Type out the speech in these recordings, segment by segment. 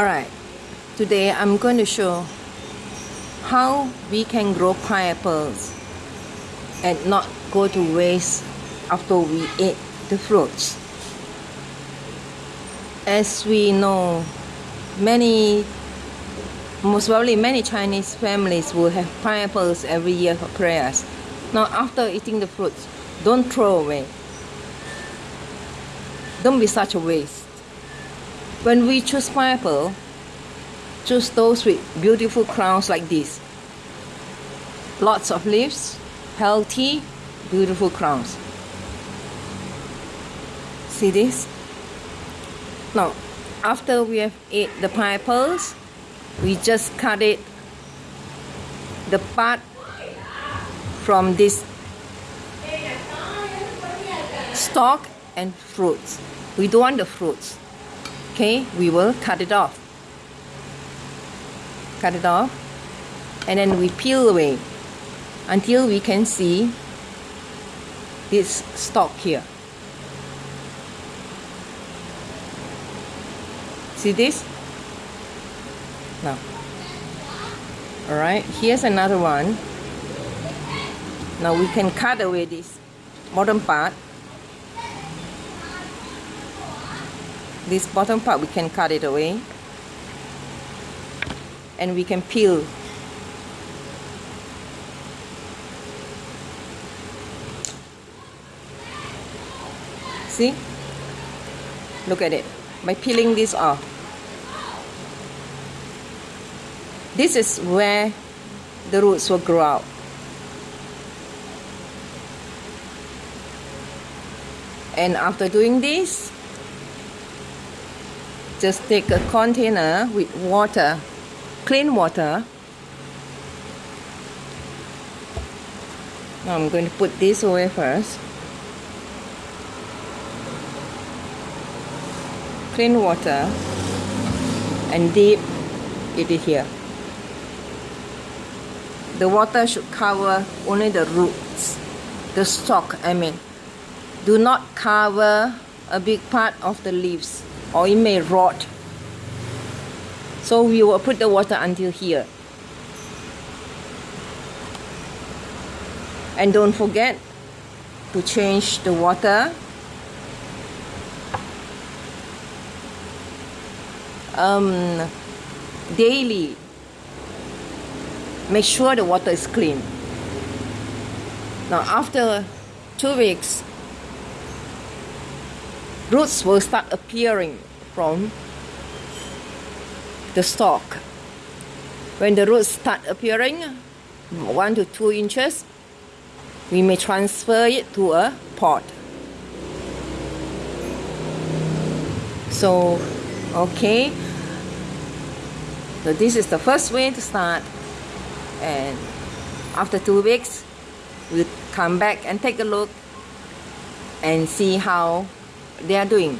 Alright, today I'm going to show how we can grow pineapples and not go to waste after we eat the fruits. As we know, many, most probably many Chinese families will have pineapples every year for prayers. Now after eating the fruits, don't throw away. Don't be such a waste. When we choose pineapple, choose those with beautiful crowns like this. Lots of leaves, healthy, beautiful crowns. See this? Now, after we have ate the pineapples, we just cut it, the part from this stalk and fruits. We don't want the fruits okay we will cut it off. Cut it off. And then we peel away until we can see this stalk here. See this? Now alright here's another one. Now we can cut away this bottom part this bottom part we can cut it away. And we can peel. See? Look at it. By peeling this off. This is where the roots will grow out. And after doing this just take a container with water, clean water. Now I'm going to put this away first. Clean water and dip it here. The water should cover only the roots, the stalk I mean. Do not cover a big part of the leaves or it may rot. So we will put the water until here. And don't forget to change the water. Um, daily. Make sure the water is clean. Now after two weeks, roots will start appearing from the stalk. When the roots start appearing, one to two inches, we may transfer it to a pot. So, okay. So this is the first way to start. And after two weeks, we'll come back and take a look and see how they are doing.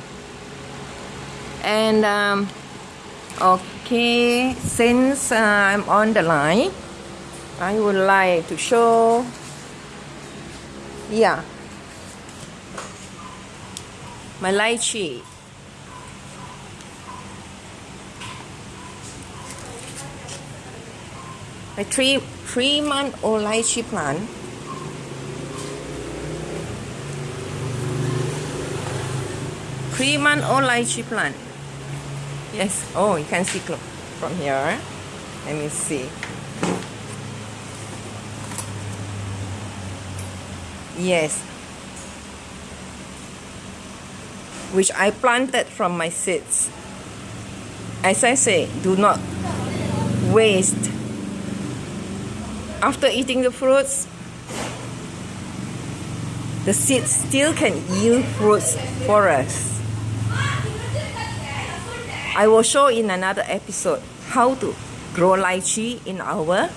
And um, okay since uh, I'm on the line I would like to show yeah my lychee my three three month old lychee plant month old lychee plant. Yes. Oh you can see from here. Let me see. Yes. Which I planted from my seeds. As I say do not waste. After eating the fruits the seeds still can yield fruits for us I will show in another episode how to grow lychee in our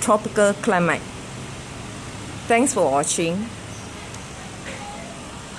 tropical climate. Thanks for watching.